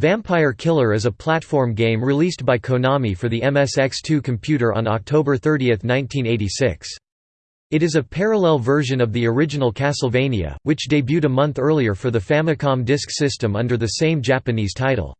Vampire Killer is a platform game released by Konami for the MSX2 computer on October 30, 1986. It is a parallel version of the original Castlevania, which debuted a month earlier for the Famicom Disk System under the same Japanese title.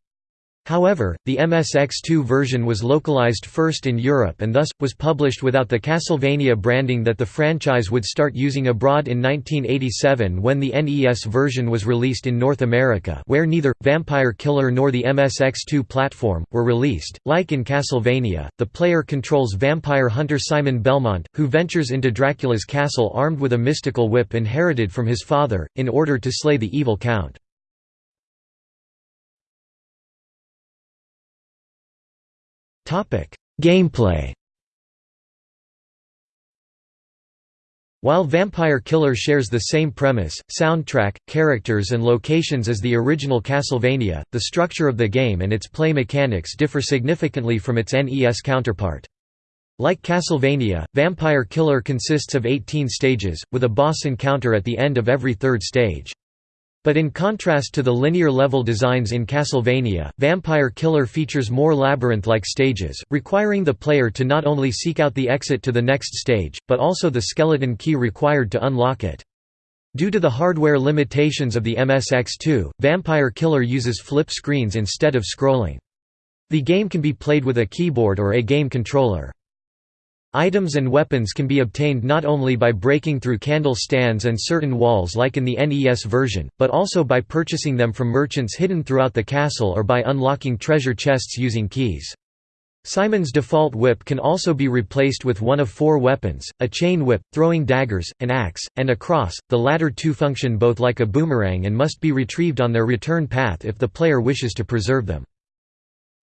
However, the MSX2 version was localized first in Europe and thus, was published without the Castlevania branding that the franchise would start using abroad in 1987 when the NES version was released in North America where neither, Vampire Killer nor the MSX2 platform, were released. Like in Castlevania, the player controls vampire hunter Simon Belmont, who ventures into Dracula's castle armed with a mystical whip inherited from his father, in order to slay the evil Count. Gameplay While Vampire Killer shares the same premise, soundtrack, characters and locations as the original Castlevania, the structure of the game and its play mechanics differ significantly from its NES counterpart. Like Castlevania, Vampire Killer consists of 18 stages, with a boss encounter at the end of every third stage. But in contrast to the linear level designs in Castlevania, Vampire Killer features more labyrinth-like stages, requiring the player to not only seek out the exit to the next stage, but also the skeleton key required to unlock it. Due to the hardware limitations of the MSX2, Vampire Killer uses flip screens instead of scrolling. The game can be played with a keyboard or a game controller. Items and weapons can be obtained not only by breaking through candle stands and certain walls like in the NES version, but also by purchasing them from merchants hidden throughout the castle or by unlocking treasure chests using keys. Simon's default whip can also be replaced with one of four weapons, a chain whip, throwing daggers, an axe, and a cross, the latter two function both like a boomerang and must be retrieved on their return path if the player wishes to preserve them.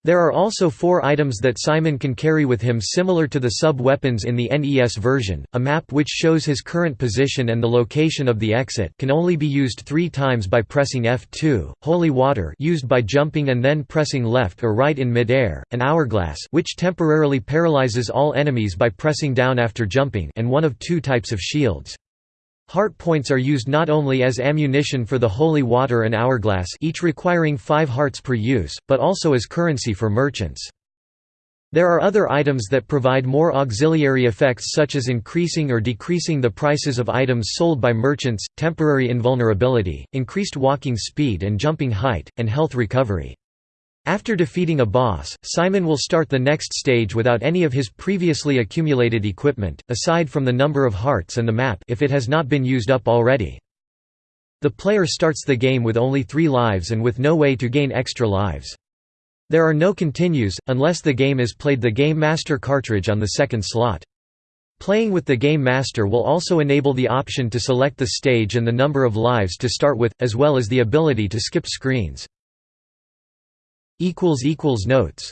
There are also four items that Simon can carry with him similar to the sub-weapons in the NES version, a map which shows his current position and the location of the exit can only be used three times by pressing F2, holy water used by jumping and then pressing left or right in mid-air, an hourglass which temporarily paralyzes all enemies by pressing down after jumping and one of two types of shields. Heart points are used not only as ammunition for the holy water and hourglass each requiring 5 hearts per use, but also as currency for merchants. There are other items that provide more auxiliary effects such as increasing or decreasing the prices of items sold by merchants, temporary invulnerability, increased walking speed and jumping height, and health recovery. After defeating a boss, Simon will start the next stage without any of his previously accumulated equipment, aside from the number of hearts and the map if it has not been used up already. The player starts the game with only three lives and with no way to gain extra lives. There are no continues, unless the game is played the Game Master cartridge on the second slot. Playing with the Game Master will also enable the option to select the stage and the number of lives to start with, as well as the ability to skip screens. Notes